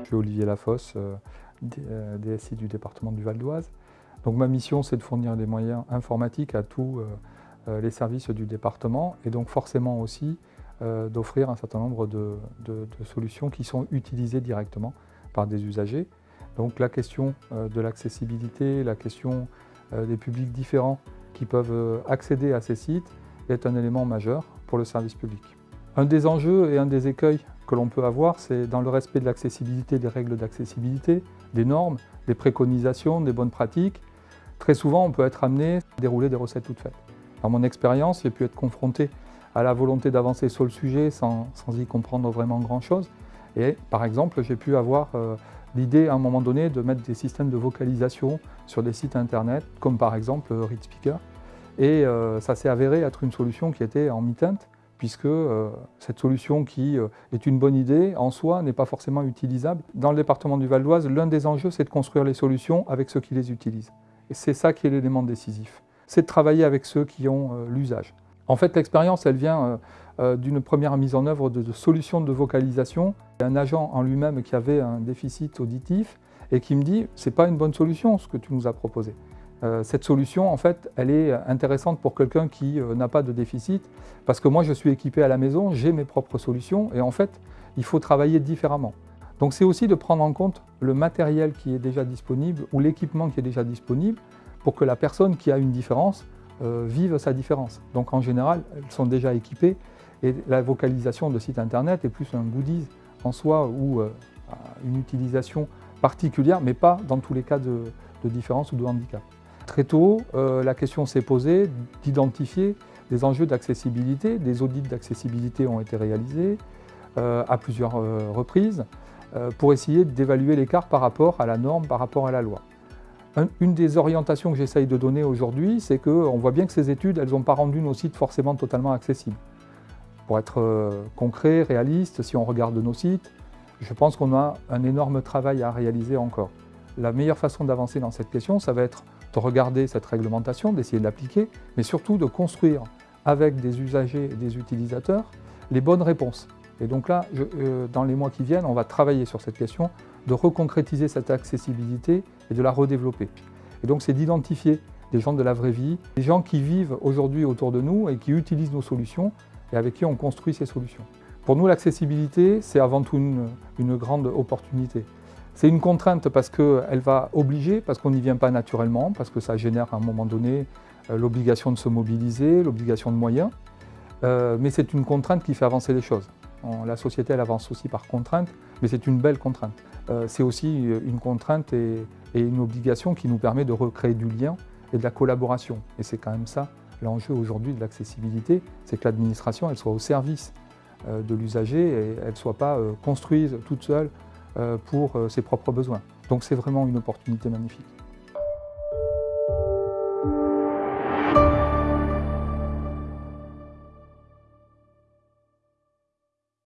Je suis Olivier Lafosse, DSI du département du Val d'Oise. Donc ma mission, c'est de fournir des moyens informatiques à tous les services du département et donc forcément aussi d'offrir un certain nombre de, solutions qui sont utilisées directement par des usagers. Donc la question de l'accessibilité, la question des publics différents qui peuvent accéder à ces sites est un élément majeur pour le service public. Un des enjeux et un des écueils que l'on peut avoir, c'est dans le respect de l'accessibilité, des règles d'accessibilité, des normes, des préconisations, des bonnes pratiques. Très souvent, on peut être amené à dérouler des recettes toutes faites. Dans mon expérience, j'ai pu être confronté à la volonté d'avancer sur le sujet sans, y comprendre vraiment grand-chose. Et par exemple, j'ai pu avoir euh, l'idée à un moment donné de mettre des systèmes de vocalisation sur des sites internet, comme par exemple euh, ReadSpeaker. Et euh, ça s'est avéré être une solution qui était en mi-teinte, puisque euh, cette solution qui euh, est une bonne idée, en soi, n'est pas forcément utilisable. Dans le département du Val d'Oise, l'un des enjeux, c'est de construire les solutions avec ceux qui les utilisent. Et c'est ça qui est l'élément décisif. C'est de travailler avec ceux qui ont l'usage. En fait, l'expérience, elle vient d'une première mise en œuvre de, solutions de vocalisation. Un agent en lui-même qui avait un déficit auditif et qui me dit « c'est pas une bonne solution ce que tu nous as proposé ». Euh, cette solution, en fait, elle est intéressante pour quelqu'un qui euh, n'a pas de déficit, parce que moi, je suis équipé à la maison, j'ai mes propres solutions, et en fait, il faut travailler différemment. Donc c'est aussi de prendre en compte le matériel qui est déjà disponible, ou l'équipement qui est déjà disponible, pour que la personne qui a une différence euh, vive sa différence. Donc en général, elles sont déjà équipées, et la vocalisation de site internet est plus un goodies en soi, ou une utilisation particulière, mais pas dans tous les cas de différence ou de handicap. Très tôt, euh, la question s'est posée d'identifier des enjeux d'accessibilité. Des audits d'accessibilité ont été réalisés euh, à plusieurs euh, reprises pour essayer d'évaluer l'écart par rapport à la norme, par rapport à la loi. une des orientations que j'essaye de donner aujourd'hui, c'est qu'on voit bien que ces études, elles n'ont pas rendu nos sites forcément totalement accessibles. Pour être concret, réaliste, si on regarde nos sites, je pense qu'on a un énorme travail à réaliser encore. La meilleure façon d'avancer dans cette question, ça va être de regarder cette réglementation, d'essayer de l'appliquer, mais surtout de construire avec des usagers et des utilisateurs les bonnes réponses. Et donc là, euh, dans les mois qui viennent, on va travailler sur cette question de reconcrétiser cette accessibilité et de la redévelopper. Et donc c'est d'identifier des gens de la vraie vie, des gens qui vivent aujourd'hui autour de nous et qui utilisent nos solutions et avec qui on construit ces solutions. Pour nous, l'accessibilité, c'est avant tout une grande opportunité. C'est une contrainte parce qu'elle va obliger, parce qu'on n'y vient pas naturellement, parce que ça génère à un moment donné euh, l'obligation de se mobiliser, l'obligation de moyens. Euh, mais c'est une contrainte qui fait avancer les choses. la société, elle avance aussi par contrainte, mais c'est une belle contrainte. Euh, c'est aussi une contrainte et, une obligation qui nous permet de recréer du lien et de la collaboration. Et c'est quand même ça l'enjeu aujourd'hui de l'accessibilité, c'est que l'administration, elle soit au service de l'usager et elle ne soit pas construite toute seule pour euh, ses propres besoins. Donc c'est vraiment une opportunité magnifique.